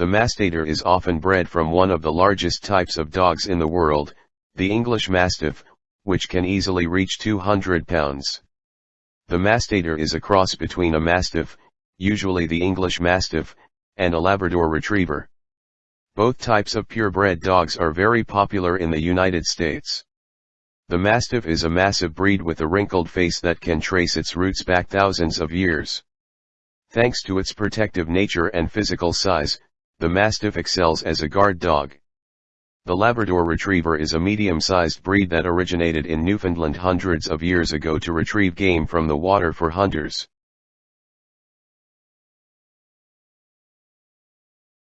The Mastador is often bred from one of the largest types of dogs in the world, the English Mastiff, which can easily reach 200 pounds. The Mastador is a cross between a Mastiff, usually the English Mastiff, and a Labrador Retriever. Both types of purebred dogs are very popular in the United States. The Mastiff is a massive breed with a wrinkled face that can trace its roots back thousands of years. Thanks to its protective nature and physical size, the Mastiff excels as a guard dog. The Labrador Retriever is a medium-sized breed that originated in Newfoundland hundreds of years ago to retrieve game from the water for hunters.